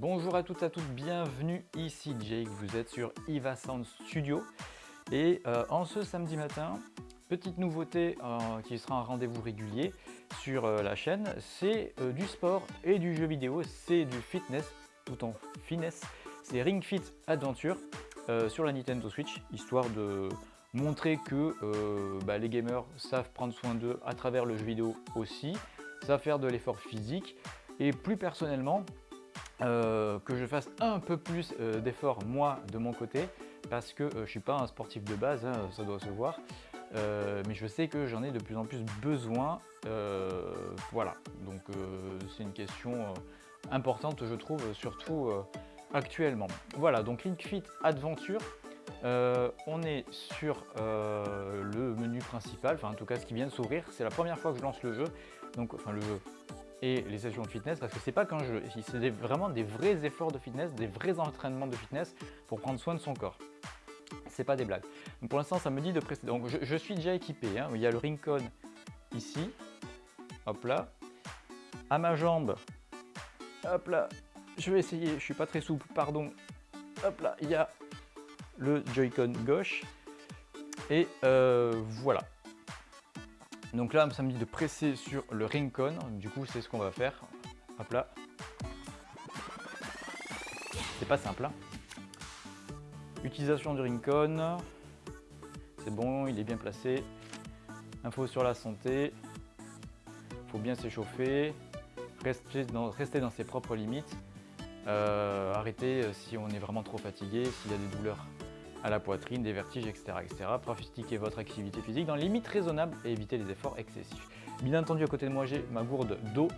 Bonjour à toutes et à toutes, bienvenue ici Jake, vous êtes sur Iva Sound Studio. Et euh, en ce samedi matin, petite nouveauté euh, qui sera un rendez-vous régulier sur euh, la chaîne, c'est du sport et du jeu vidéo, c'est du fitness tout en finesse, c'est Ring Fit Adventure sur la Nintendo Switch, histoire de montrer que bah, les gamers savent prendre soin d'eux à travers le jeu vidéo aussi, savent faire de l'effort physique. Et plus personnellement, euh, que je fasse un peu plus euh, d'efforts moi de mon côté parce que euh, je ne suis pas un sportif de base, hein, ça doit se voir, mais je sais que j'en ai de plus en plus besoin. voilà, donc c'est une question importante je trouve, surtout actuellement. Voilà, donc Link Fit Adventure, on est sur le menu principal, enfin en tout cas ce qui vient de s'ouvrir, c'est la première fois que je lance le jeu, donc enfin le jeu, et les sessions de fitness parce que c'est pas qu'un jeu, c'est vraiment des vrais efforts de fitness, des vrais entraînements de fitness pour prendre soin de son corps. C'est pas des blagues. Donc pour l'instant, ça me dit de précéder. Donc je, suis déjà équipé. Hein. Il y a le Rincon ici. Hop là. À ma jambe. Hop là. Je vais essayer. Je suis pas très souple, pardon. Hop là. Il y a le Joy-Con gauche. Et euh, voilà. Donc là, ça me dit de presser sur le Rincon. Du coup, c'est ce qu'on va faire. Hop là. C'est pas simple. Hein. Utilisation du Rincon. C'est bon, il est bien placé. Info sur la santé. Il faut bien s'échauffer. Rester dans, ses propres limites. Euh, arrêter euh, si on est vraiment trop fatigué, s'il y a des douleurs à la poitrine, des vertiges, etc. etc. Votre activité physique dans les limites raisonnables et évitez les efforts excessifs. Bien entendu, à côté de moi, j'ai ma gourde d'eau,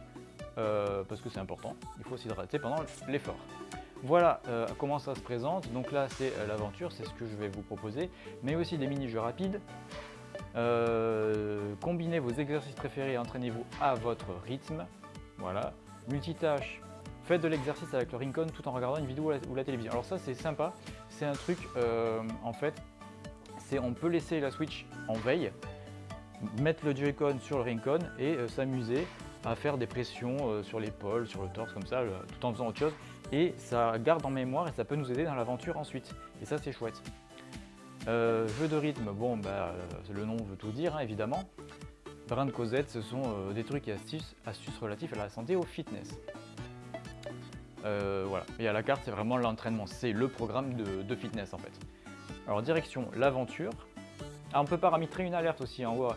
euh, parce que c'est important, il faut s'hydrater pendant l'effort. Voilà euh, comment ça se présente. Donc là, c'est euh, l'aventure, c'est ce que je vais vous proposer, mais aussi des mini-jeux rapides. combinez vos exercices préférés et entraînez-vous à votre rythme. Voilà. Multitâche, faites de l'exercice avec le Rincon tout en regardant une vidéo ou la télévision. Alors ça, c'est sympa c'est un truc, euh, en fait, c'est on peut laisser la Switch en veille, mettre le Joy-Con sur le Rincon et euh, s'amuser à faire des pressions euh, sur l'épaule, sur le torse, comme ça, tout en faisant autre chose. Et ça garde en mémoire et ça peut nous aider dans l'aventure ensuite. Et ça, c'est chouette. jeu de rythme, bon, bah, le nom veut tout dire, hein, évidemment. Brin de Cosette, ce sont des trucs et astuces, astuces relatifs à la santé et au fitness. Euh, voilà. Et à la carte, c'est vraiment l'entraînement, c'est le programme de, fitness en fait. Alors direction l'aventure. On peut paramétrer une alerte aussi en haut,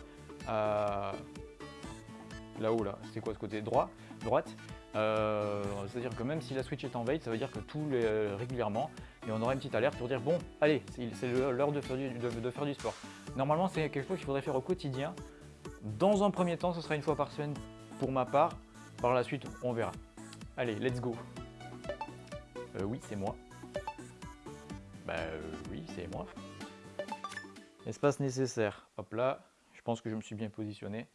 là-haut là, c'est quoi ce côté droit, droite? Euh, c'est-à-dire que même si la Switch est en veille, ça veut dire que tous les, euh, régulièrement, et on aura une petite alerte pour dire bon, allez, c'est l'heure de, faire du sport. Normalement, c'est quelque chose qu'il faudrait faire au quotidien. Dans un premier temps, ce sera une fois par semaine pour ma part. Par la suite, on verra. Allez, let's go euh, oui, c'est moi. Bah euh, oui, c'est moi. Espace nécessaire. Hop là, je pense que je me suis bien positionné.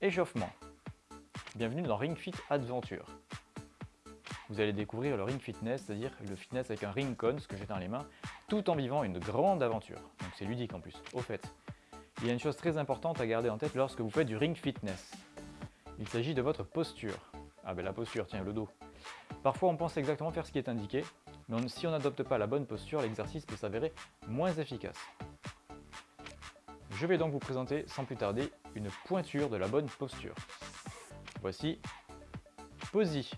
Échauffement. Bienvenue dans Ring Fit Adventure. Vous allez découvrir le Ring Fitness, c'est-à-dire le fitness avec un Ring Con, ce que j'ai dans les mains, tout en vivant une grande aventure. Donc c'est ludique en plus. Au fait, il y a une chose très importante à garder en tête lorsque vous faites du Ring Fitness. Il s'agit de votre posture. Ah ben la posture, tiens, le dos. Parfois, on pense exactement faire ce qui est indiqué, mais si on n'adopte pas la bonne posture, l'exercice peut s'avérer moins efficace. Je vais donc vous présenter sans plus tarder une pointure de la bonne posture. Voici Posy.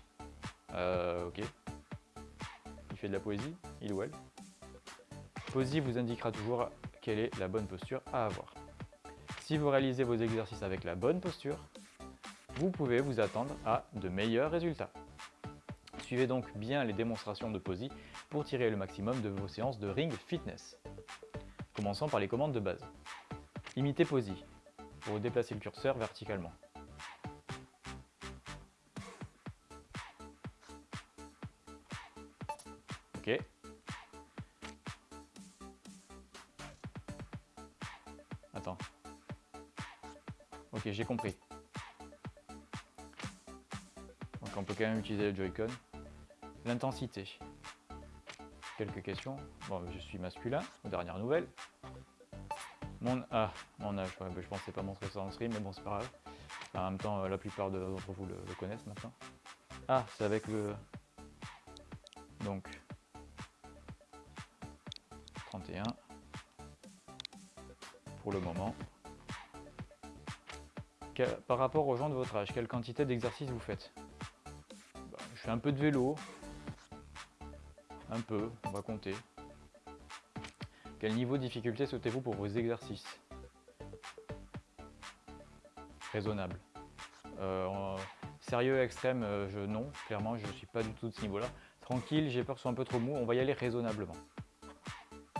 Euh, ok. Il fait de la poésie, il ou elle. Posy vous indiquera toujours quelle est la bonne posture à avoir. Si vous réalisez vos exercices avec la bonne posture, vous pouvez vous attendre à de meilleurs résultats. Suivez donc bien les démonstrations de Posy pour tirer le maximum de vos séances de Ring Fitness. Commençons par les commandes de base. Imitez Posy pour déplacer le curseur verticalement. Ok. Attends. Ok, j'ai compris. Donc on peut quand même utiliser le Joy-Con. L'intensité. Quelques questions. Bon, je suis masculin, dernière nouvelle. Mon, ah, mon âge, ouais, bah, je pensais pas montrer ça en stream, mais bon, c'est pas grave. En même temps, la plupart d'entre vous le, connaissent maintenant. Ah, c'est avec le... Donc, 31 pour le moment. par rapport aux gens de votre âge, quelle quantité d'exercices vous faites? Bah, Je fais un peu de vélo, un peu, on va compter. Quel niveau de difficulté souhaitez-vous pour vos exercices? Raisonnable. Euh, sérieux extrême, euh, je, non, clairement, je ne suis pas du tout de ce niveau-là. Tranquille, j'ai peur que ce soit un peu trop mou, on va y aller raisonnablement.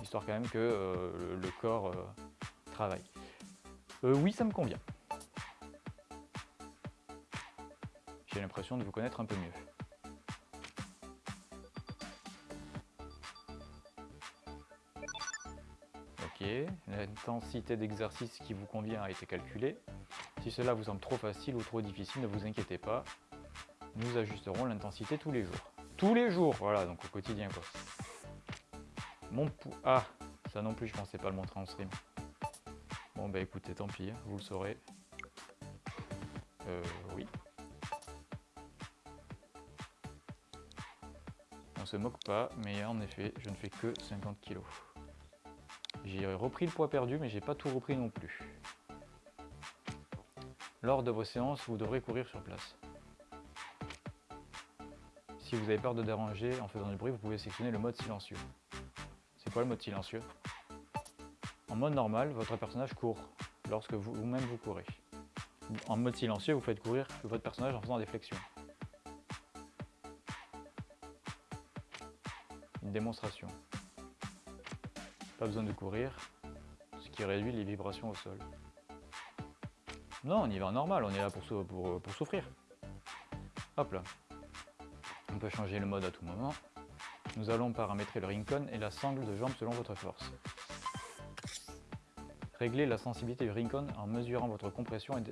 Histoire quand même que euh, le, corps travaille. oui, ça me convient. J'ai l'impression de vous connaître un peu mieux. L'intensité d'exercice qui vous convient a été calculée. Si cela vous semble trop facile ou trop difficile, ne vous inquiétez pas. Nous ajusterons l'intensité tous les jours. Tous les jours Voilà, donc au quotidien quoi. Mon. Ah Ça non plus, je pensais pas le montrer en stream. Bon bah écoutez, tant pis, vous le saurez. Euh, oui. On se moque pas, mais en effet, je ne fais que 50 kg. J'ai repris le poids perdu, mais j'ai pas tout repris non plus. Lors de vos séances, vous devrez courir sur place. Si vous avez peur de déranger en faisant du bruit, vous pouvez sélectionner le mode silencieux. C'est quoi le mode silencieux? En mode normal, votre personnage court lorsque vous-même vous, courez. En mode silencieux, vous faites courir votre personnage en faisant des flexions. Une démonstration. Pas besoin de courir, ce qui réduit les vibrations au sol. Non, on y va en normal, on est là pour, pour, souffrir. Hop là. On peut changer le mode à tout moment. Nous allons paramétrer le rincon et la sangle de jambe selon votre force. Réglez la sensibilité du rincon en mesurant votre, compression et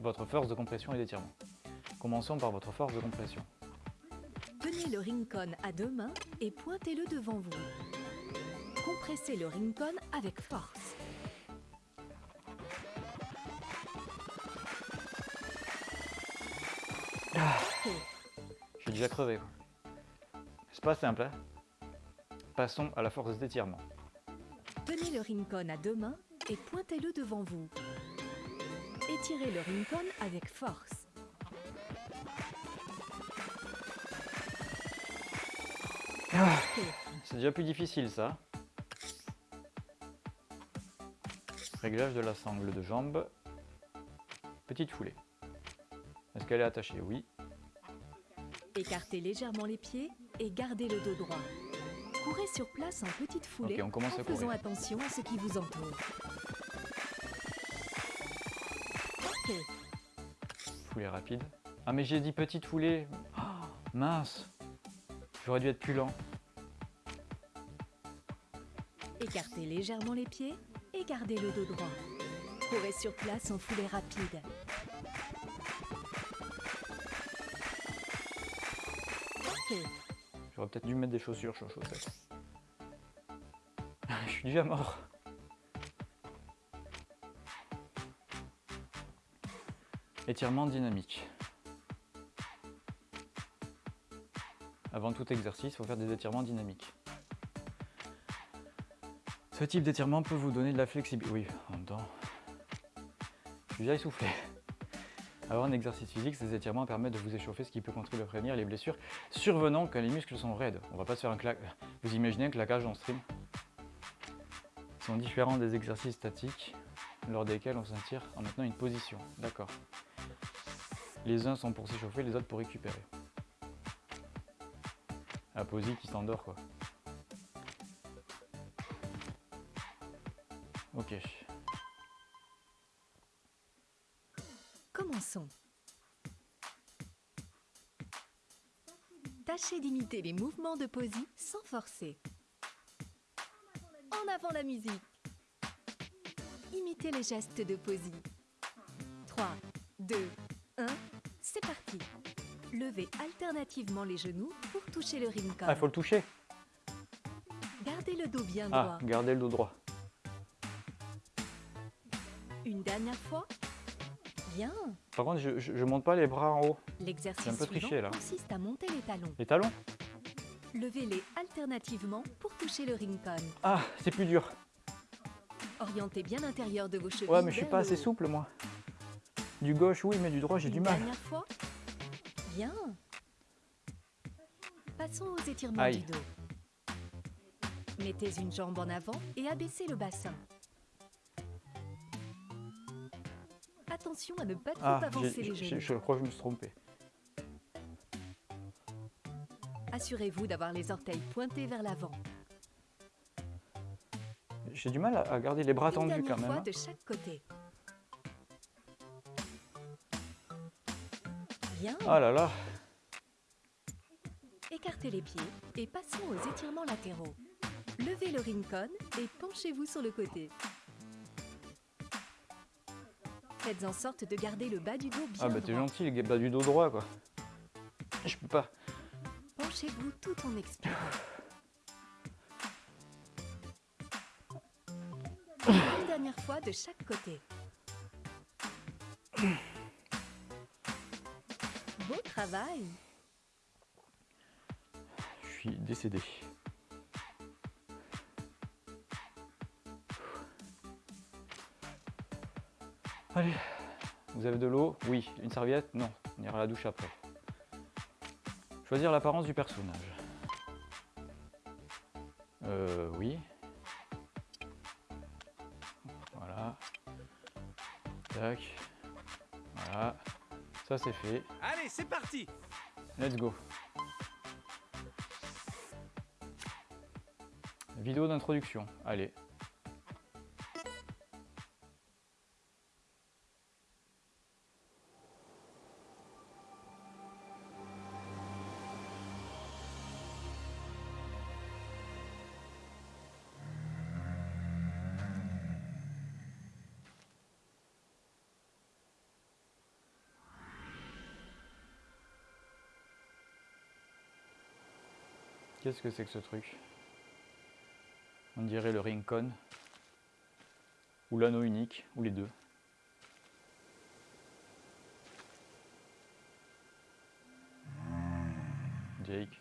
votre force de compression et d'étirement. Commençons par votre force de compression. Tenez le rincon à deux mains et pointez-le devant vous. Compressez le rincon avec force. Je suis déjà crevé. C'est pas simple. Hein Passons à la force d'étirement. Tenez le rincon à deux mains et pointez-le devant vous. Étirez le rincon avec force. Ah, c'est déjà plus difficile ça. Réglage de la sangle de jambe. Petite foulée. Est-ce qu'elle est attachée? Oui. Écartez légèrement les pieds et gardez le dos droit. Courez sur place en petite foulée on commence en faisant attention à ce qui vous entoure. Foulée rapide. Ah mais j'ai dit petite foulée. Oh, mince. J'aurais dû être plus lent. Écartez légèrement les pieds et gardez le dos droit. Courez sur place en foulée rapide. J'aurais peut-être dû mettre des chaussures sur chaussettes. Je suis déjà mort. Étirement dynamique. Avant tout exercice, il faut faire des étirements dynamiques. Ce type d'étirement peut vous donner de la flexibilité. Oui, en même temps. Je suis déjà essoufflé. Avoir un exercice physique, ces étirements permettent de vous échauffer, ce qui peut contribuer à prévenir les blessures survenant quand les muscles sont raides. On va pas se faire un claque. Vous imaginez un claquage en stream sont différents des exercices statiques lors desquels on s'attire en maintenant une position. D'accord. Les uns sont pour s'échauffer, les autres pour récupérer. La posie qui s'endort quoi. Ok. Commençons. Tâchez d'imiter les mouvements de posie sans forcer. En avant la musique. Imitez les gestes de posie. 3, 2, 1, c'est parti. Levez alternativement les genoux pour toucher le rincon. Ah, il faut le toucher Gardez le dos bien ah, droit. gardez le dos droit. Une dernière fois. Bien. Par contre, je, je, je monte pas les bras en haut. L'exercice un peu suivant triché, là. consiste à monter les talons. Les talons Levez-les alternativement pour toucher le rincon. Ah, c'est plus dur. Orientez bien l'intérieur de vos chevilles. Ouais, mais je suis pas assez souple, moi. Du gauche, oui, mais du droit, j'ai du mal. Dernière fois. Bien. Passons aux étirements Aïe. du dos. Mettez une jambe en avant et abaissez le bassin. Attention à ne pas trop Ah, avancer les genoux. je crois que je me suis trompé. Assurez-vous d'avoir les orteils pointés vers l'avant. J'ai du mal à, garder les bras Une tendus quand même. fois hein. de chaque côté. Bien. Ah là là. Écartez les pieds et passons aux étirements latéraux. Levez le rincon et penchez-vous sur le côté. Faites en sorte de garder le bas du dos bien Ah bah t'es gentil, le bas du dos droit quoi. Je peux pas. Penchez-vous tout en expirant. Une dernière fois de chaque côté. Beau travail Je suis décédé. Allez, vous avez de l'eau Oui. Une serviette Non. On ira à la douche après. Choisir l'apparence du personnage. Euh, oui. Voilà. Tac. Voilà. Ça c'est fait. Allez, c'est parti Let's go. Vidéo d'introduction. Allez. Qu'est-ce que c'est que ce truc? On dirait le Rincon. Ou l'anneau unique, ou les deux. Jake.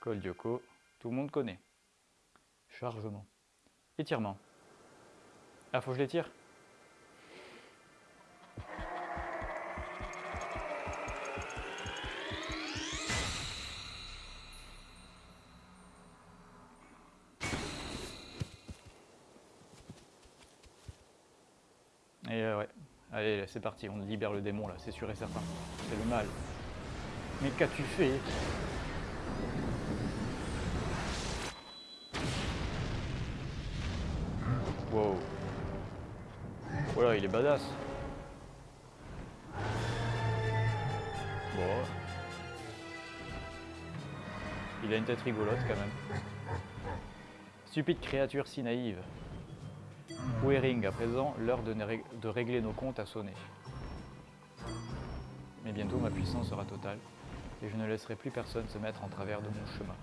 Col tout le monde connaît. Chargement. Étirement. Ah, faut que je l'étire? Et euh, ouais. Allez, c'est parti, on libère le démon là, c'est sûr et certain. C'est le mal. Mais qu'as-tu fait Wow. Voilà, il est badass. Bon. Il a une tête rigolote quand même. Stupide créature si naïve. Où est Ring À présent, l'heure de, de régler nos comptes a sonné. Mais bientôt ma puissance sera totale et je ne laisserai plus personne se mettre en travers de mon chemin.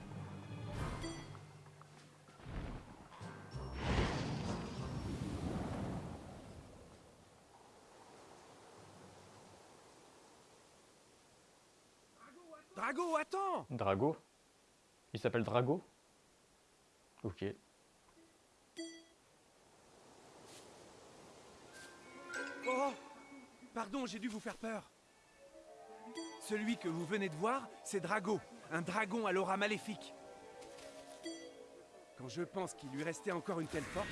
Drago Il s'appelle Drago Ok. Oh Pardon, j'ai dû vous faire peur. Celui que vous venez de voir, c'est Drago, un dragon à l'aura maléfique. Quand je pense qu'il lui restait encore une telle force...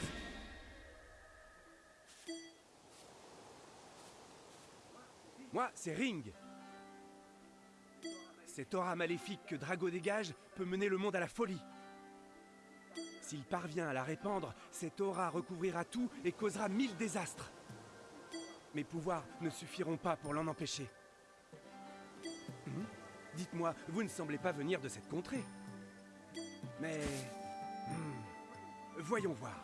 Moi, c'est Ring. Cette aura maléfique que Drago dégage peut mener le monde à la folie. S'il parvient à la répandre, cette aura recouvrira tout et causera mille désastres. Mes pouvoirs ne suffiront pas pour l'en empêcher. Hmm? Dites-moi, vous ne semblez pas venir de cette contrée. Mais... hmm, voyons voir.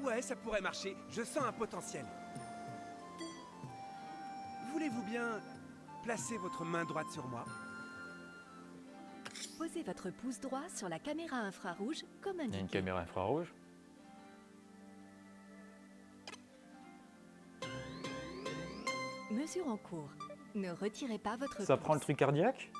Ouais, ça pourrait marcher. Je sens un potentiel. Voulez-vous bien placer votre main droite sur moi? Posez votre pouce droit sur la caméra infrarouge comme Il y a une indiqué. caméra infrarouge. Mesure en cours. Ne retirez pas votre Ça pouce. prend le truc cardiaque?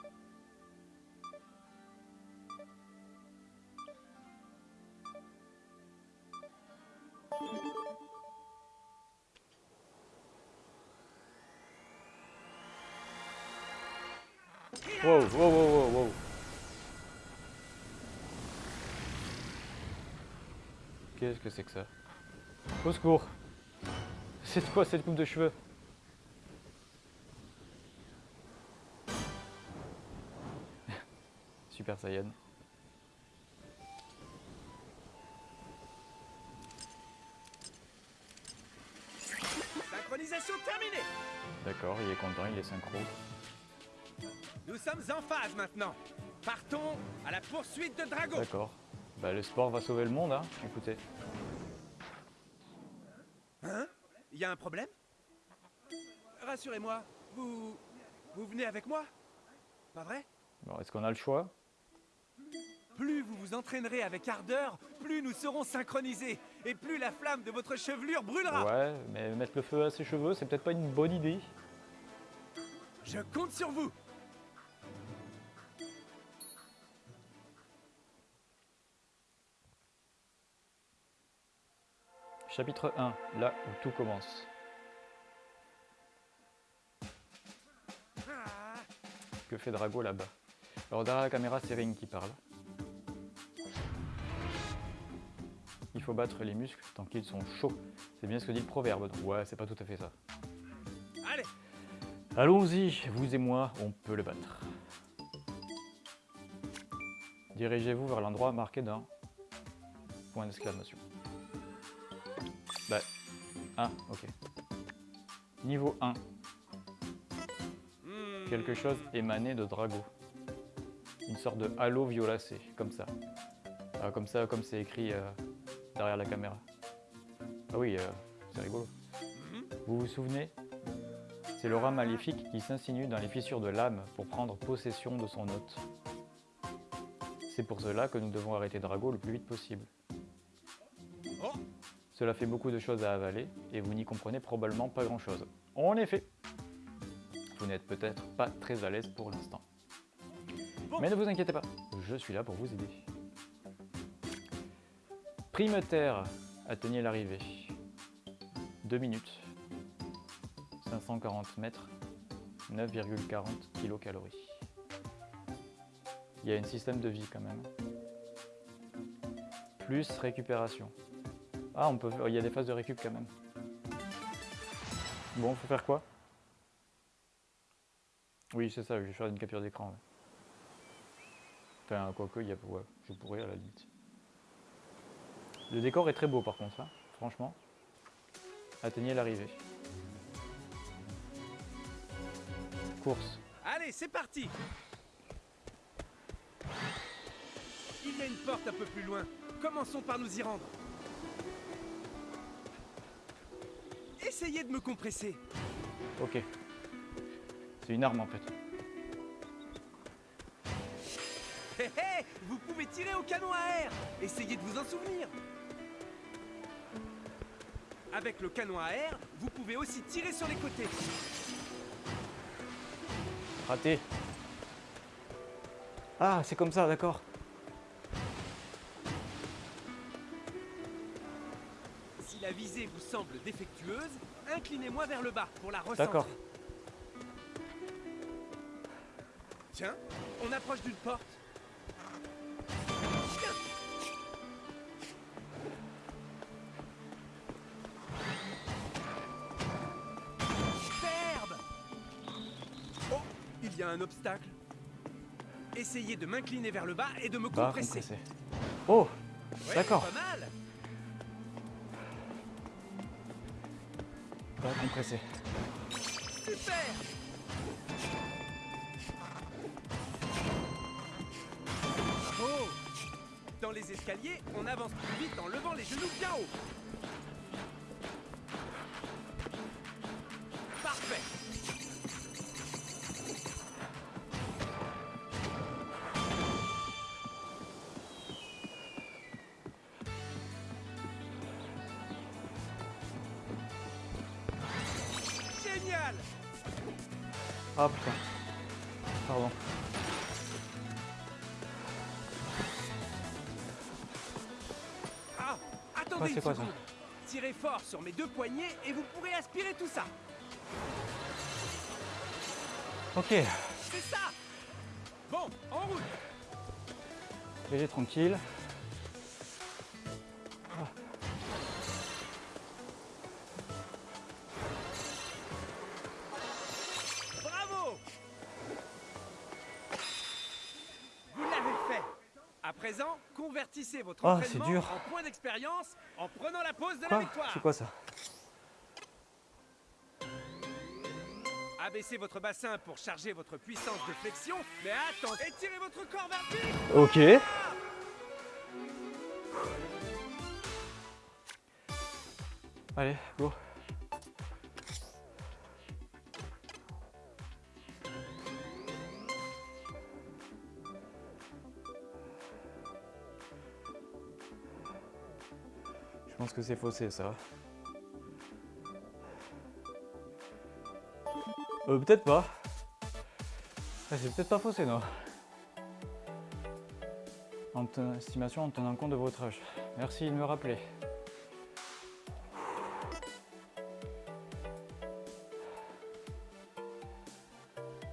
Que c'est que ça Au secours C'est quoi cette coupe de cheveux? Super Saiyan. Synchronisation terminée D'accord, il est content, il est synchro. Nous sommes en phase maintenant. Partons à la poursuite de Drago. D'accord. Bah le sport va sauver le monde, hein, écoutez. Hein Il y a un problème? Rassurez-moi, vous... Vous venez avec moi? Pas vrai? Bon, est-ce qu'on a le choix? Plus vous vous entraînerez avec ardeur, plus nous serons synchronisés. Et plus la flamme de votre chevelure brûlera. Ouais, mais mettre le feu à ses cheveux, c'est peut-être pas une bonne idée. Je compte sur vous. Chapitre 1, là où tout commence. Que fait Drago là-bas? Alors derrière la caméra, c'est Ring qui parle. Il faut battre les muscles tant qu'ils sont chauds. C'est bien ce que dit le proverbe. donc Ouais, c'est pas tout à fait ça. allez, Allons-y, vous et moi, on peut le battre. Dirigez-vous vers l'endroit marqué d'un point d'exclamation. Ah, ok. Niveau 1, Hmm, quelque chose émané de Drago. Une sorte de halo violacé, comme ça. Ah, comme ça, comme c'est écrit euh, derrière la caméra. Ah oui, euh, c'est rigolo. mhm. Vous vous souvenez? C'est l'aura maléfique qui s'insinue dans les fissures de l'âme pour prendre possession de son hôte. C'est pour cela que nous devons arrêter Drago le plus vite possible. Cela fait beaucoup de choses à avaler et vous n'y comprenez probablement pas grand-chose. En effet, vous n'êtes peut-être pas très à l'aise pour l'instant. Mais ne vous inquiétez pas, je suis là pour vous aider. Prime terre, atteignez l'arrivée. 2 minutes. 540 mètres, 9,40 kilocalories. Il y a un système de vie quand même. Plus récupération. Ah, on peut, il y a des phases de récup quand même. Bon, faut faire quoi? Oui, c'est ça, je vais faire une capture d'écran. Enfin, quoique, y a, je pourrais à la limite. Le décor est très beau par contre, hein, franchement. Atteignez l'arrivée. Course. allez, c'est parti. Il y a une porte un peu plus loin. Commençons par nous y rendre. Essayez de me compresser. Ok. C'est une arme en fait. Hé hé Vous pouvez tirer au canon à air Essayez de vous en souvenir Avec le canon à air, vous pouvez aussi tirer sur les côtés. Raté. Ah, c'est comme ça, d'accord. Visée vous semble défectueuse, inclinez-moi vers le bas pour la recentrer. D'accord. Tiens, on approche d'une porte. Superbe Oh, il y a un obstacle. Essayez de m'incliner vers le bas et de me Bah, compresser. Oh, Ouais, D'accord. compressé. Super. Oh. Dans les escaliers, on avance plus vite en levant les genoux bien haut. Ah putain. Pardon. Ah Attendez une quoi, ça seconde Tirez fort sur mes deux poignets et vous pourrez aspirer tout ça Ok. C'est ça Bon, en route Léger tranquille. Convertissez votre Ah, c'est entraînement dur. en point d'expérience en prenant la pause de la Quoi victoire. C'est quoi ça Abaissez votre bassin pour charger votre puissance de flexion, mais attendez, étirez votre corps vers le. Ok. Allez, go. Pense que c'est faussé ça. Euh, peut-être pas. Ah, c'est peut-être pas faussé, non. En estimation en tenant compte de votre âge. Merci de me rappeler.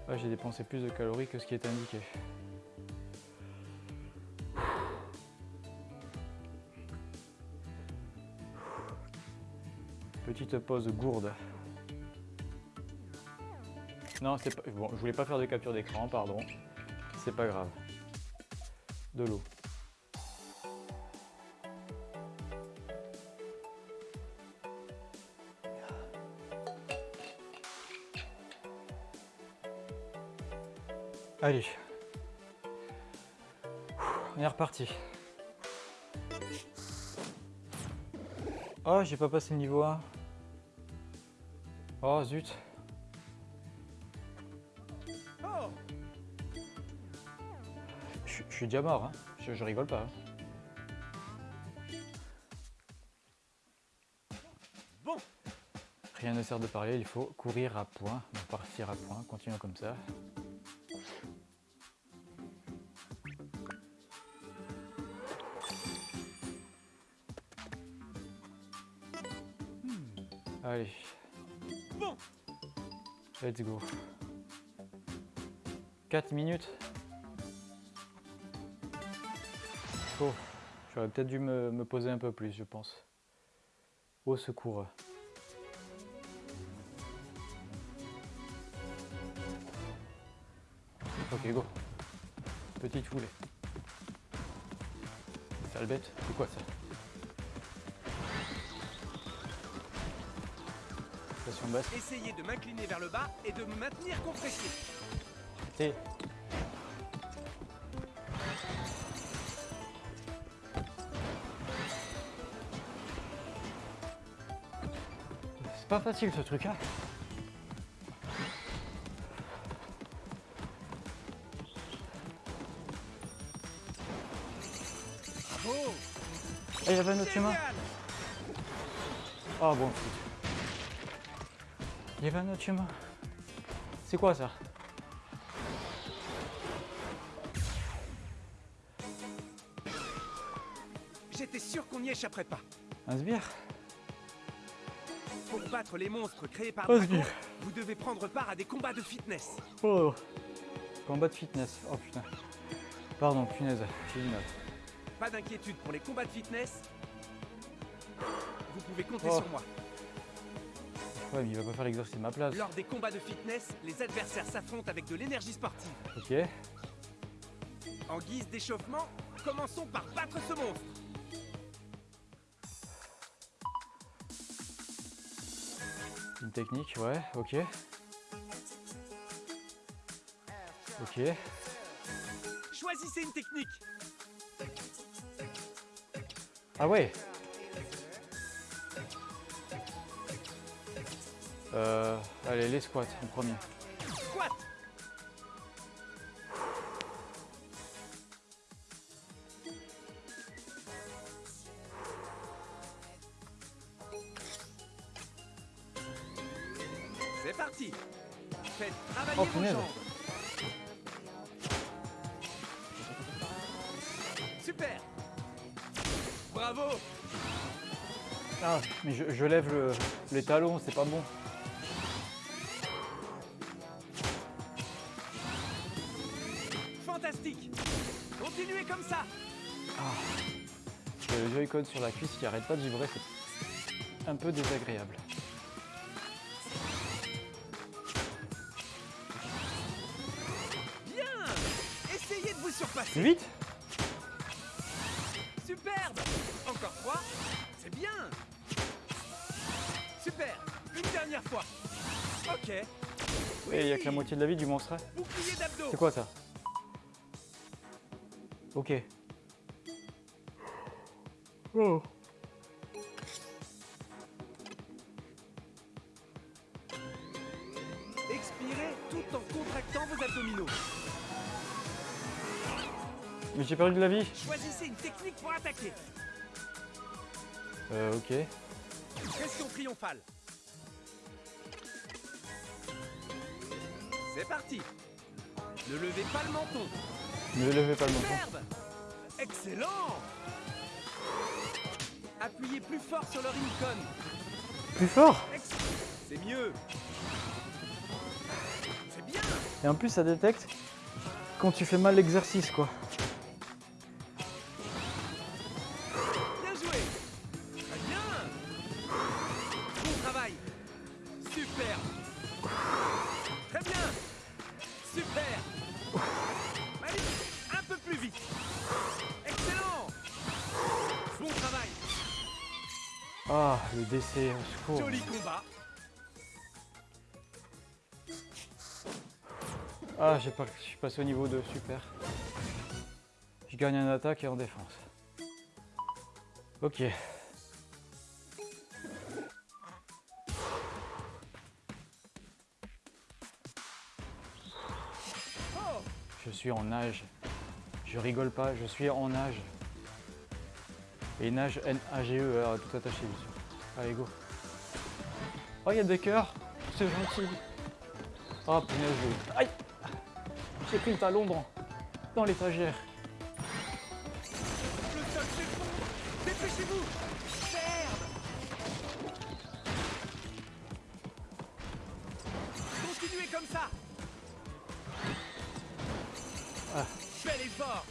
Ah, J'ai dépensé plus de calories que ce qui est indiqué. Pause gourde. Non, c'est pas. Bon, je voulais pas faire de capture d'écran, pardon. C'est pas grave. De l'eau. Allez. On est reparti. Oh, j'ai pas passé le niveau 1. Oh, zut. Je je suis déjà mort, hein. je, je rigole pas. hein. Bon, Rien ne sert de parler, il faut courir à point, partir à point, continuons comme ça. Let's go. 4 minutes. Oh, j'aurais peut-être dû me, poser un peu plus, je pense. Au secours. Ok, go. Petite foulée. Sale bête, c'est quoi ça? Pression basse. essayez de m'incliner vers le bas et de me maintenir compressé. T. C'est pas facile ce truc hein Oh, Ah, il y avait un autre chemin génial Ah bon, flûte. Il y avait un autre chemin. C'est quoi ça J'étais sûr qu'on n'y échapperait pas. Un sbire Pour battre les monstres créés par sbire. vous devez prendre part à des combats de fitness. Oh Combat de fitness. Oh putain. Pardon, punaise, j'ai mal. Pas d'inquiétude pour les combats de fitness. Vous pouvez compter Oh. sur moi. Ouais, mais il va pas faire l'exercice de ma place. Lors des combats de fitness, les adversaires s'affrontent avec de l'énergie sportive. Ok. En guise d'échauffement, commençons par battre ce monstre. Une technique, ouais, ok. Ok. Choisissez une technique. Ah ouais Euh, allez, les squats en premier. Squat C'est parti Faites travailler Oh, vos punaise. jambes Super Bravo Ah, mais je, je lève le- les talons, c'est pas bon. Fantastique. Continuez comme ça. J'ai le Joy-Con sur la cuisse qui arrête pas de vibrer, c'est un peu désagréable. Bien. Essayez de vous surpasser. Plus vite Superbe. Encore trois. C'est bien. Super. Une dernière fois. Ok. Et il y a que la moitié de la vie du monstre. C'est quoi ça? Ok. Oh. Expirez tout en contractant vos abdominaux. Mais j'ai perdu de la vie. Choisissez une technique pour attaquer. Euh, ok. Pression triomphale. C'est parti. Ne levez pas le menton. Ne levez pas le menton. Excellent Appuyez plus fort sur le Rincon. Plus fort C'est mieux. C'est bien. Et en plus, ça détecte quand tu fais mal l'exercice, quoi. Le décès, au secours. Joli combat. Ah, j'ai pas, je suis passé au niveau 2, super. Je gagne en attaque et en défense. Ok. Je suis en nage. Je rigole pas, je suis en nage. Et nage N-A-G-E, tout attaché bien sûr. Allez, go. Oh, il y a des cœurs, c'est gentil. Oh, punaise, aïe J'ai pris le talon dans, dans l'étagère. le sol s'effondre. Dépêchez-vous. Merde. Continuez comme ça. Ah. Bel effort.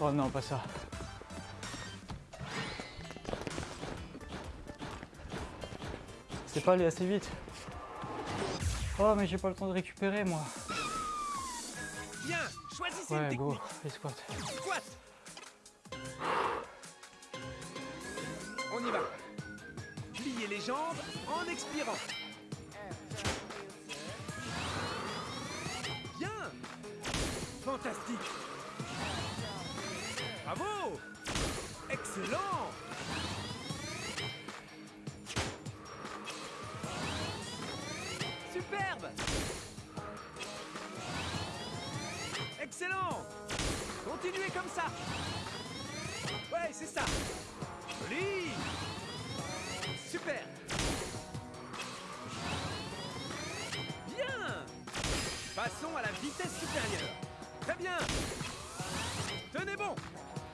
Oh non, pas ça. C'est pas allé assez vite. Oh, mais j'ai pas le temps de récupérer, moi. Bien. Choisissez une Ouais, technique. go, les squats. Squat. On y va. Pliez les jambes en expirant. Bien. Fantastique. Bravo. Excellent. Super. Bien. Passons à la vitesse supérieure. Très bien. Tenez bon.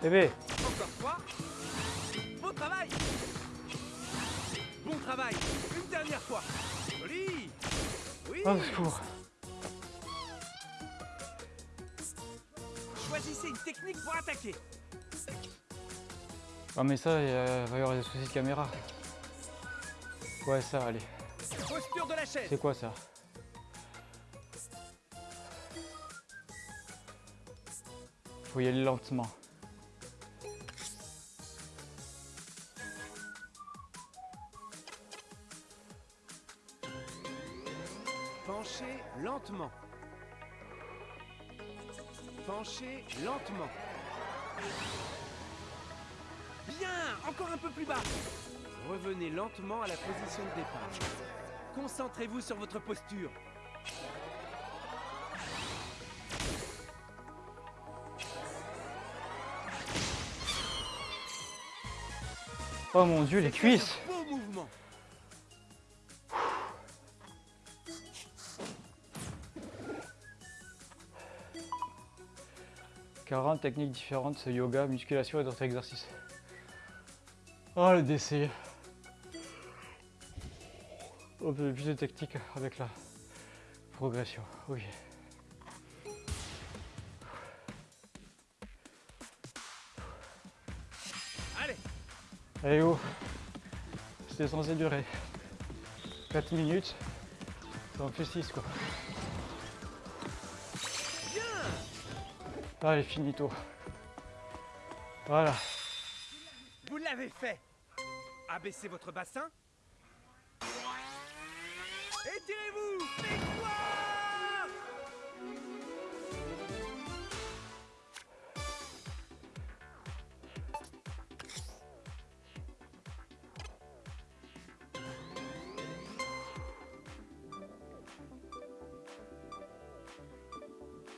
Bébé, Encore trois. Bon travail. Bon travail. Une dernière fois. Joli. Oui. oh, secours. Choisissez une technique pour attaquer. Ah, mais ça, il va y avoir des soucis de caméra. Ouais, ça, allez. Posture de la chaise. C'est quoi ça? Faut y aller lentement. Penchez lentement. Penchez lentement. Bien Encore un peu plus bas Revenez lentement à la position de départ. Concentrez-vous sur votre posture. Oh mon dieu, les cuisses Beau mouvement 40 techniques différentes, yoga, musculation et d'autres exercices. Oh le décès Oh, plus de techniques avec la progression. Ok. Allez Allez oh C'était censé durer 4 minutes. Ça en fait 6 quoi. Allez, finito. Voilà. Vous l'avez fait Abaissez votre bassin. Étirez-vous Victoire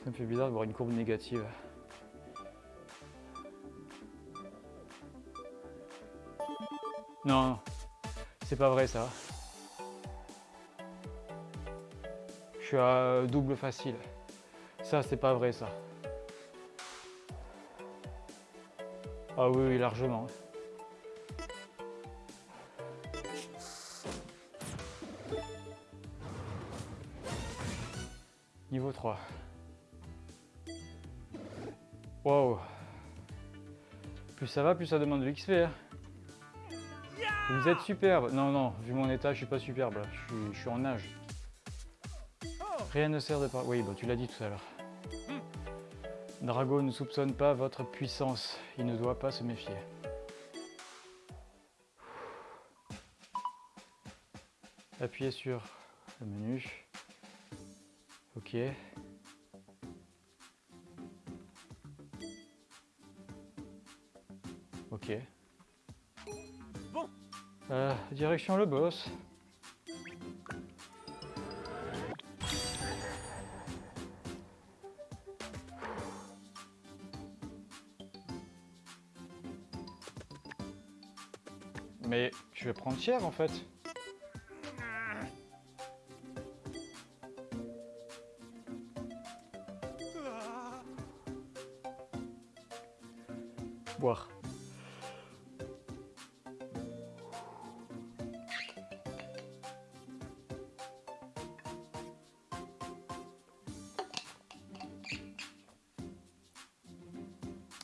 Ça me fait bizarre de voir une courbe négative. Non. c'est pas vrai ça. À double facile. Ça, c'est pas vrai ça. Ah oui, largement. Niveau 3. Wow. Plus ça va, plus ça demande de l'XP. hein. Vous êtes superbe. Non, non, vu mon état, je suis pas superbe. Je suis, je suis en nage. Rien ne sert de par... Oui, bon, tu l'as dit tout à l'heure. Drago ne soupçonne pas votre puissance. Il ne doit pas se méfier. Appuyez sur le menu. Ok. Ok. Bon, Euh, direction le boss. Prendre cher en fait. Boire.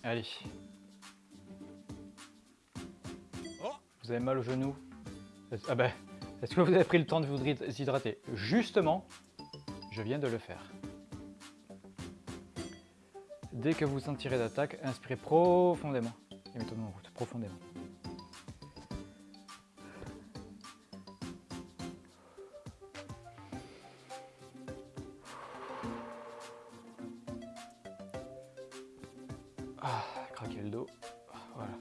Allez. Oh. Vous avez mal au genou Ah ben, est-ce que vous avez pris le temps de vous hydrater Justement, je viens de le faire. Dès que vous sentirez d'attaque, inspirez profondément et mettez-vous en route, profondément. Ah, craquer le dos. Voilà.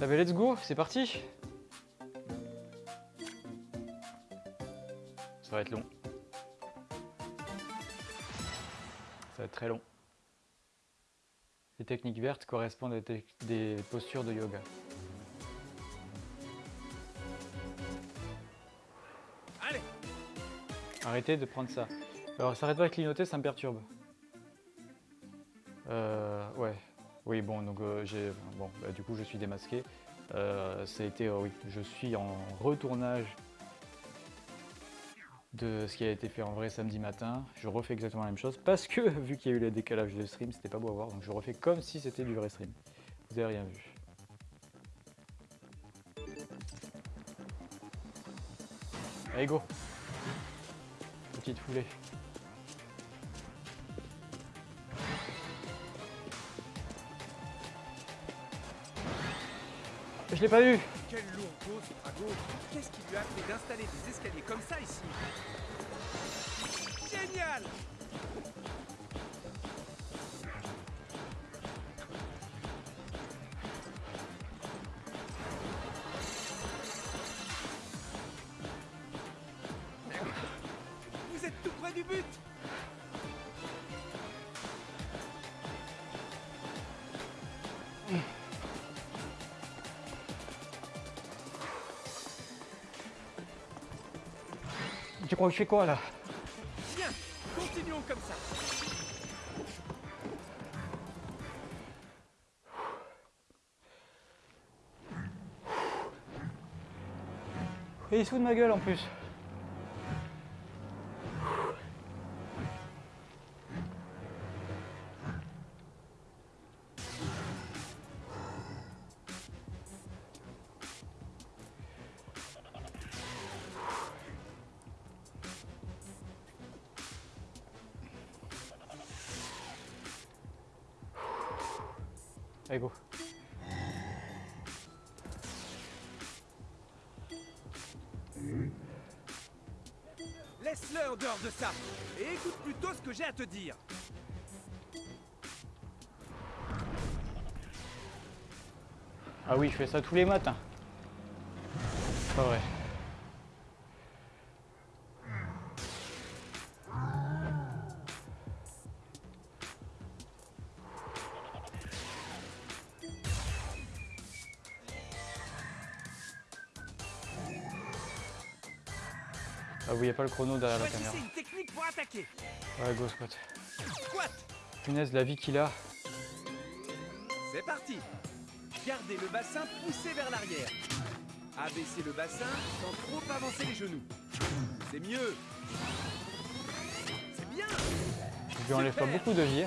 Ah let's go, c'est parti va être long. Ça va être très long. Les techniques vertes correspondent à des, des postures de yoga. Allez Arrêtez de prendre ça. Alors, ça arrête pas de clignoter, ça me perturbe. Euh, ouais. Oui, bon, donc euh, j'ai. Bon, bah, du coup, je suis démasqué. Euh, ça a été. euh, oui, je suis en retournage de ce qui a été fait en vrai samedi matin. Je refais exactement la même chose parce que, vu qu'il y a eu le décalage de stream, c'était pas beau à voir. Donc, je refais comme si c'était du vrai stream. Vous avez rien vu. Allez, go Petite foulée. Je l'ai pas vu Qu'est-ce qui lui a fait d'installer des escaliers comme ça ici? Génial Je fais quoi là Bien Continuons comme ça Et il se fout de ma gueule en plus. Allez, go. Laisse-le en dehors de ça Et écoute plutôt ce que j'ai à te dire Ah oui, je fais ça tous les matins. Pas vrai. Pas le chrono derrière la caméra. une technique pour attaquer Ouais, go squat. Squat Punaise, la vie qu'il a. C'est parti Gardez le bassin poussé vers l'arrière. Abaissez le bassin sans trop avancer les genoux. C'est mieux. C'est bien Je lui enlève pas beaucoup de vie.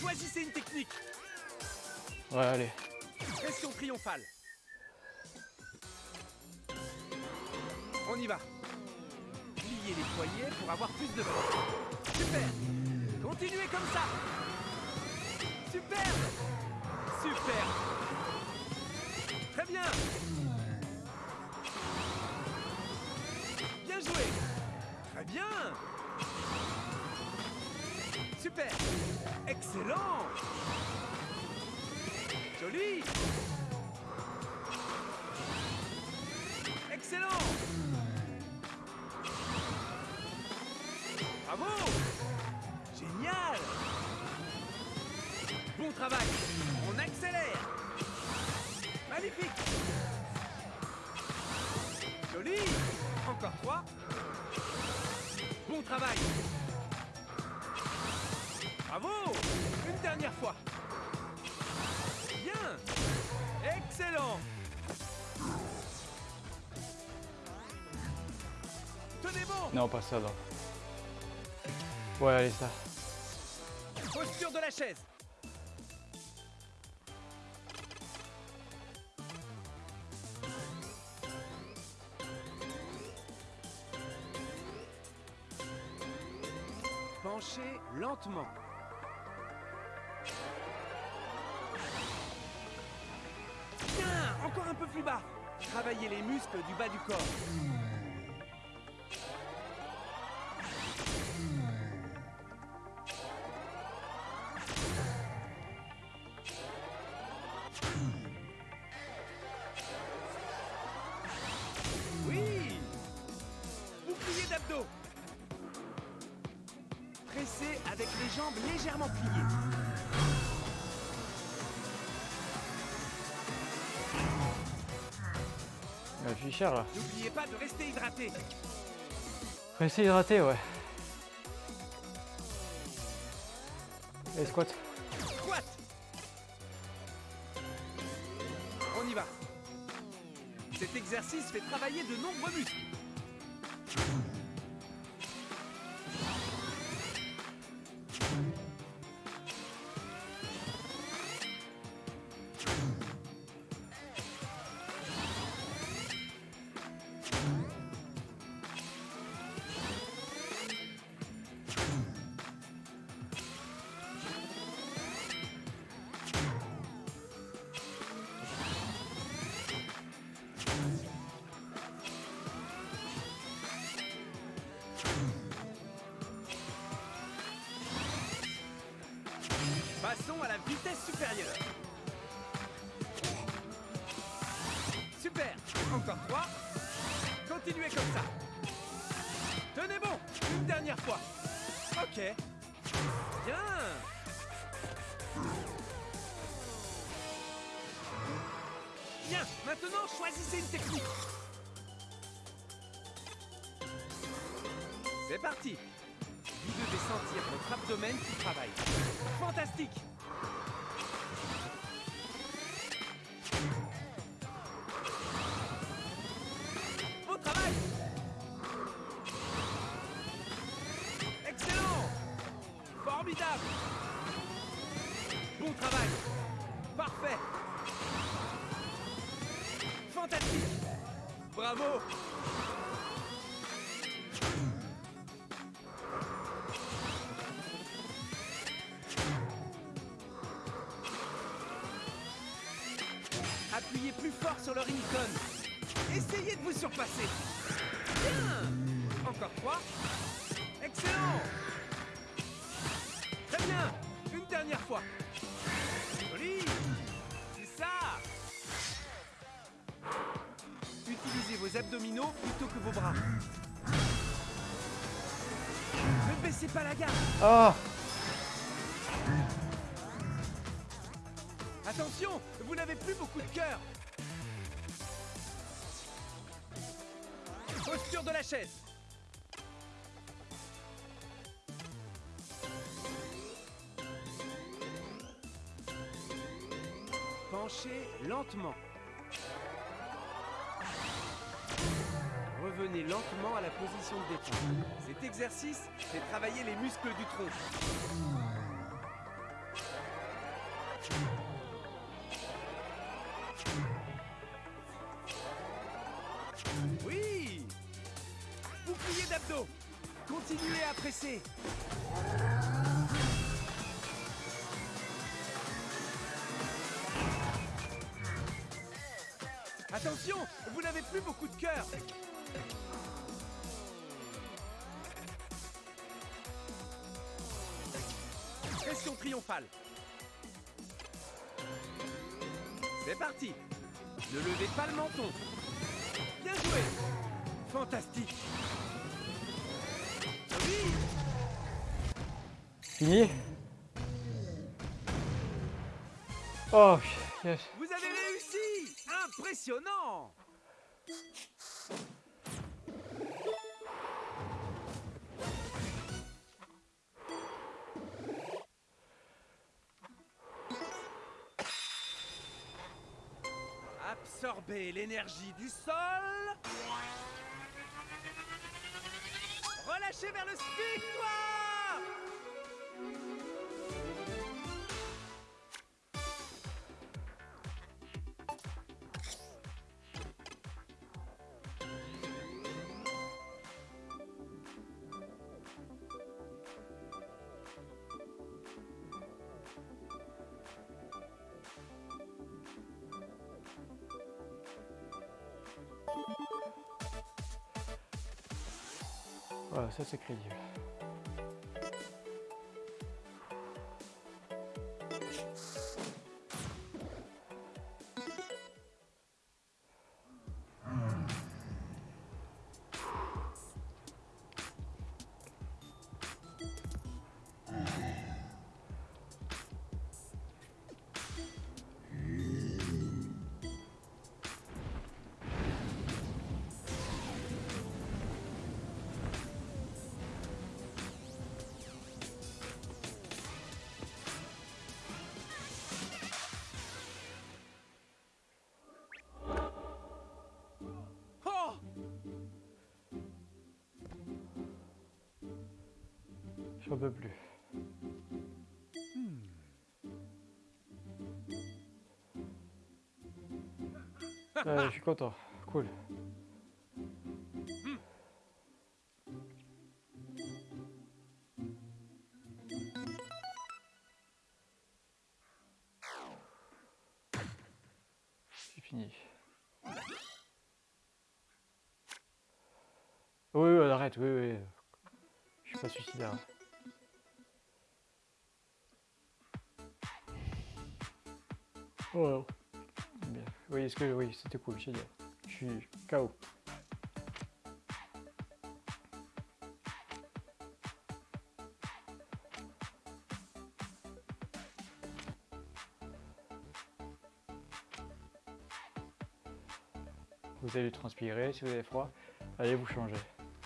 Choisissez une technique. Ouais, allez. Pression triomphale. On y va. Pliez les poignets pour avoir plus de force. Super. Continuez comme ça. Super. Super. Très bien. Bien joué. Très bien. Super. Excellent. Joli. Excellent. Bravo. Génial. Bon travail. On accélère. Magnifique. Joli. Encore trois. Bon travail. Bravo. Une dernière fois. Bien. Excellent. Tenez bon. Non, pas ça, non. Ouais, allez, ça. Posture de la chaise. Bas du corps. Oui Bouclier d'abdos Pressez avec les jambes légèrement pliées. Fait cher là. N'oubliez pas de rester hydraté. Restez hydraté, ouais. Et squat. Squat On y va. Cet exercice fait travailler de nombreux muscles. Choisissez une technique. C'est parti Vous devez sentir votre abdomen qui travaille. Fantastique Sur le ringtone. Essayez de vous surpasser. Bien Encore trois. Excellent Très bien Une dernière fois. Joli C'est ça Utilisez vos abdominaux plutôt que vos bras. Ne baissez pas la garde Ah Attention, vous n'avez plus beaucoup de cœur. De la chaise. Penchez lentement. Revenez lentement à la position de détente. Cet exercice fait travailler les muscles du tronc. Oui d'abdos Continuez à presser. Attention Vous n'avez plus beaucoup de cœur. Pression triomphale. C'est parti. Ne levez pas le menton. Bien joué. Fantastique Oh. Vous avez réussi Impressionnant Absorbez l'énergie du sol. Relâchez vers le spectoire Ça c'est crédible. J'en peux plus. Ouais, je suis content. Cool. C'est fini. Oui, oui, arrête, oui, oui. Je suis pas suicidaire. Oh. Bien. Oui, est-ce que oui, c'était cool, génial. Je suis KO. Vous allez transpirer, si vous avez froid, allez vous changer.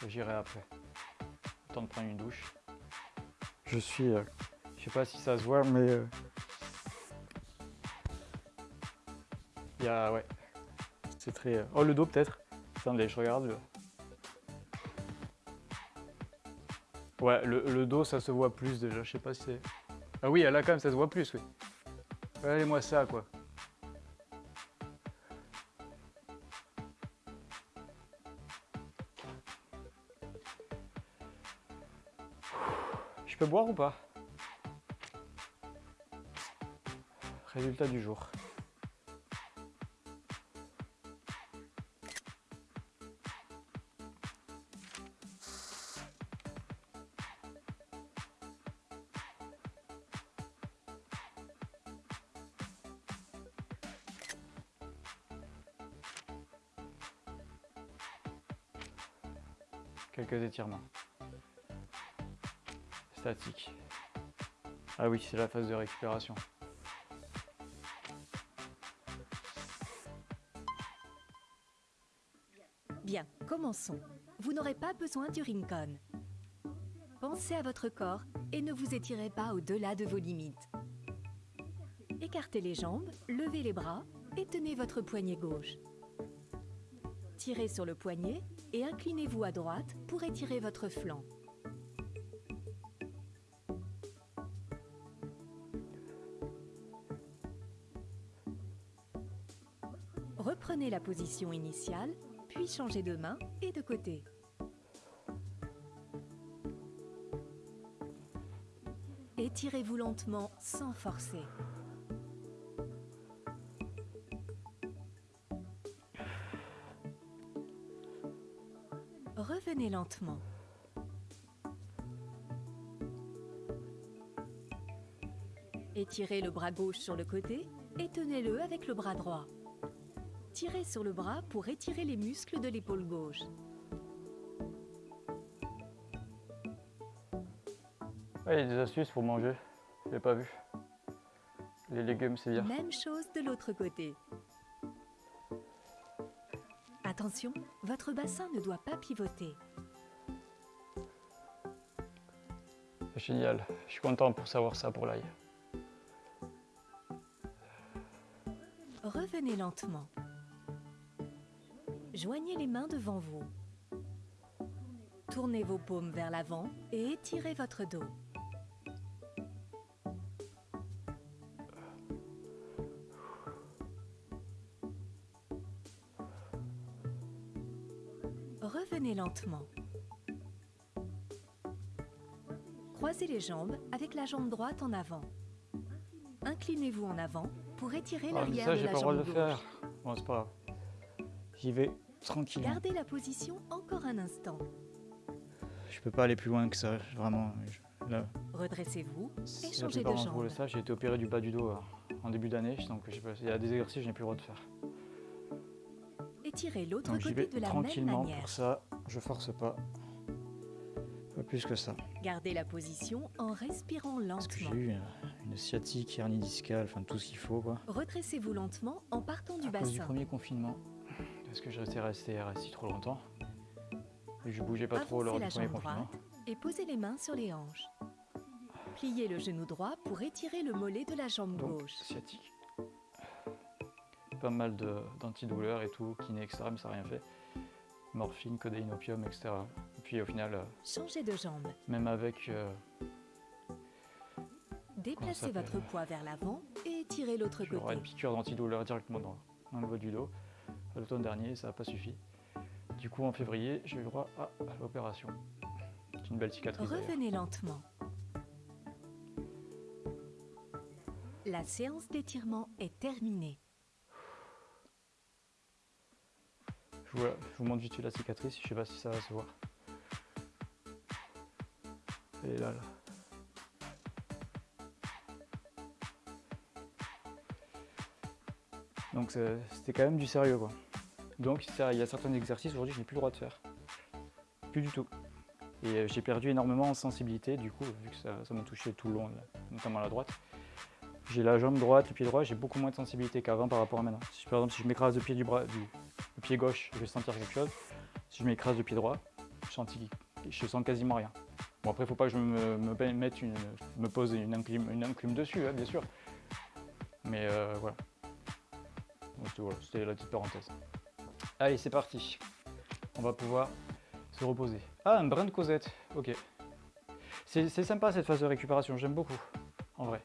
J'irai après. Le temps de prendre une douche. Je suis, euh, je sais pas si ça se voit, mais euh, y a, ouais, c'est très. euh, Oh le dos peut-être. Attendez, je regarde. Ouais, le, le dos ça se voit plus déjà. Je sais pas si c'est. Ah oui, là quand même ça se voit plus, oui. Regardez-moi ça quoi. Je peux boire ou pas? Résultat du jour. Statique. Ah oui, c'est la phase de récupération. Bien, commençons. Vous n'aurez pas besoin du Rincon. Pensez à votre corps et ne vous étirez pas au-delà de vos limites. Écartez les jambes, levez les bras et tenez votre poignet gauche. Tirez sur le poignet et inclinez-vous à droite pour étirer votre flanc. Reprenez la position initiale, puis changez de main et de côté. Étirez-vous lentement sans forcer. Revenez lentement. Étirez le bras gauche sur le côté et tenez-le avec le bras droit. Tirez sur le bras pour étirer les muscles de l'épaule gauche. Il y a des astuces pour manger. Je l'ai pas vu. Les légumes, c'est bien. Même chose de l'autre côté. Attention, votre bassin ne doit pas pivoter. Génial. Je suis content pour savoir ça pour l'ail. Revenez lentement. Joignez les mains devant vous. Tournez vos paumes vers l'avant et étirez votre dos. Lentement. Croisez les jambes avec la jambe droite en avant. Inclinez-vous en avant pour étirer Ah, l'arrière ça, de j'ai la pas le droit de gauche. faire. Bon, c'est pas grave. J'y vais tranquillement. Gardez la position encore un instant. Je peux pas aller plus loin que ça, vraiment. là, Redressez-vous et changez de jambe. savent, j'ai été opéré du bas du dos euh, en début d'année, donc je sais pas, il y a des exercices que je n'ai plus le droit de faire. Étirez l'autre côté de la même tranquillement manière. pour ça, je force pas. Pas plus que ça. Gardez la position en respirant Parce que j'ai lentement. eu une sciatique, hernie discale, enfin tout ce qu'il faut quoi. Redressez-vous lentement en partant du à cause du bassin. premier confinement, parce que je restais resté assis trop longtemps. Et je bougeais pas trop Avancez lors la du premier confinement. et posez les mains sur les hanches. Pliez le genou droit pour étirer le mollet de la jambe Donc, gauche. sciatique. Pas mal d'antidouleurs et tout, kiné, etc. Mais ça n'a rien fait. Morphine, codéine, opium, etc. Et puis au final, euh, Changez de jambe. même avec. euh, Déplacez votre poids vers l'avant et étirez l'autre J'aurais une côté. piqûre d'antidouleur directement dans, dans le bas du dos. À L'automne dernier, ça n'a pas suffi. Du coup, en février, j'ai eu droit à, à l'opération. C'est une belle cicatrice. Revenez lentement. La séance d'étirement est terminée. Je vous, je vous montre vite la cicatrice, je sais pas si ça va se voir. Elle est là, là. Donc c'était quand même du sérieux quoi. Donc il y a certains exercices aujourd'hui que je n'ai plus le droit de faire. Plus du tout. Et euh, j'ai perdu énormément en sensibilité du coup, vu que ça m'a touché tout le long, notamment la droite. J'ai la jambe droite, le pied droit, j'ai beaucoup moins de sensibilité qu'avant par rapport à maintenant. Par exemple, si je m'écrase le pied du bras, du, pied gauche, je vais sentir quelque chose. Si je m'écrase le pied droit, je sens, quasiment rien. Bon après, faut pas que je me, me, mette une, me pose une enclume, une dessus, hein, bien sûr. Mais euh, voilà. C'était la petite parenthèse. Allez, c'est parti. On va pouvoir se reposer. Ah, un brin de Cosette. Ok. C'est sympa cette phase de récupération, j'aime beaucoup, en vrai.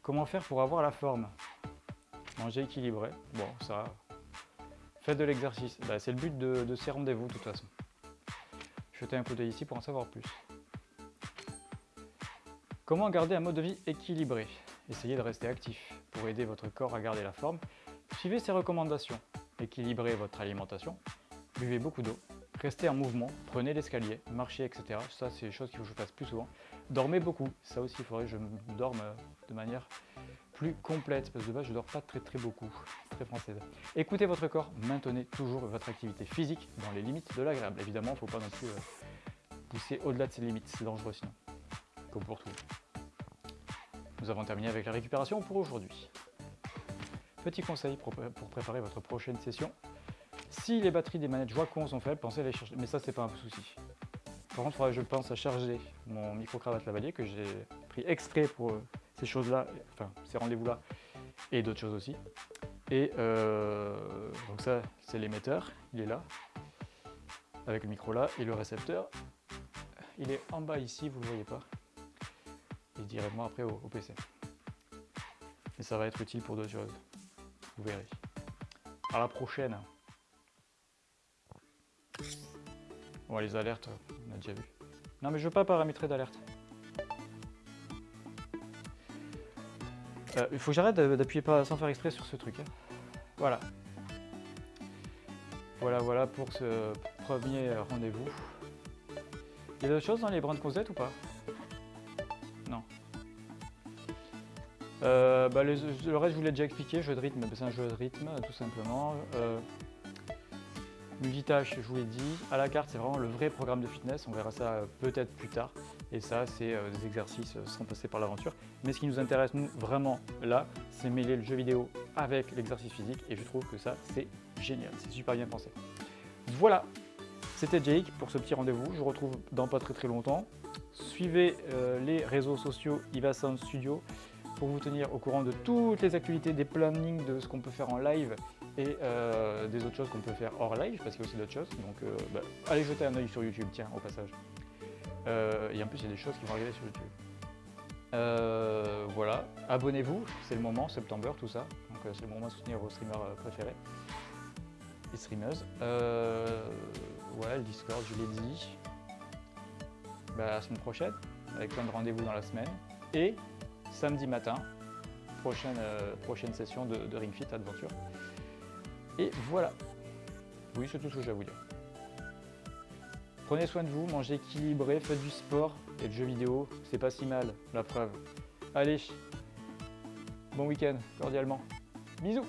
Comment faire pour avoir la forme? Manger équilibré. Bon, ça... Faites de l'exercice. Bah, c'est le but de, ces rendez-vous, de toute façon. Jetez un coup d'œil ici pour en savoir plus. Comment garder un mode de vie équilibré? Essayez de rester actif pour aider votre corps à garder la forme. Suivez ces recommandations. Équilibrez votre alimentation. Buvez beaucoup d'eau. Restez en mouvement, prenez l'escalier, marchez, etc. Ça, c'est des choses qu'il faut que je fasse plus souvent. Dormez beaucoup. Ça aussi, il faudrait que je dorme de manière plus complète, parce que de base, je dors pas très très beaucoup. Française. Écoutez votre corps, maintenez toujours votre activité physique dans les limites de l'agréable. Évidemment, il ne faut pas non plus euh, pousser au-delà de ces limites, c'est dangereux sinon, comme pour tout. Nous avons terminé avec la récupération pour aujourd'hui. Petit conseil pour, préparer votre prochaine session. Si les batteries des manettes Joy-Con sont faibles, pensez à les chercher. Mais ça, c'est pas un souci. Par contre, je pense à charger mon micro-cravate lavalier que j'ai pris extrait pour euh, ces choses-là, enfin ces rendez-vous-là, et d'autres choses aussi. Et euh, donc ça, c'est l'émetteur, il est là, avec le micro là, et le récepteur, il est en bas ici, vous ne le voyez pas et directement après au, PC. Et ça va être utile pour d'autres choses. Vous verrez. À la prochaine. Bon, les alertes, on a déjà vu. Non, mais je veux pas paramétrer d'alerte. Euh, il faut que j'arrête d'appuyer pas sans faire exprès sur ce truc. Hein. Voilà. Voilà, voilà pour ce premier rendez-vous. Il y a d'autres choses dans les brins de Cosette ou pas? Euh, bah, le reste, je vous l'ai déjà expliqué, jeu de rythme, c'est un jeu de rythme, tout simplement. Euh, multitâche, je vous l'ai dit. À la carte, c'est vraiment le vrai programme de fitness, on verra ça peut-être plus tard. Et ça, c'est euh, des exercices sans passer par l'aventure. Mais ce qui nous intéresse, nous, vraiment, là, c'est mêler le jeu vidéo avec l'exercice physique. Et je trouve que ça, c'est génial, c'est super bien pensé. Voilà, c'était Jake pour ce petit rendez-vous. Je vous retrouve dans pas très très longtemps. Suivez les réseaux sociaux Ivasound Studio pour vous tenir au courant de toutes les actualités, des plannings, de ce qu'on peut faire en live et euh, des autres choses qu'on peut faire hors live, parce qu'il y a aussi d'autres choses. Donc euh, bah, allez jeter un oeil sur YouTube, tiens, au passage. Euh, et en plus, il y a des choses qui vont arriver sur YouTube. voilà, abonnez-vous, c'est le moment, septembre, tout ça. Donc c'est le moment de soutenir vos streamers préférés et streameuses. ouais, le Discord, je l'ai dit. Bah, la semaine prochaine, avec plein de rendez-vous dans la semaine. Et samedi matin, prochaine, euh, prochaine session de, Ring Fit Adventure. Et voilà. Oui, c'est tout ce que j'ai à vous dire. Prenez soin de vous, mangez équilibré, faites du sport et de jeux vidéo, c'est pas si mal, la preuve. Allez, bon week-end, cordialement. Bisous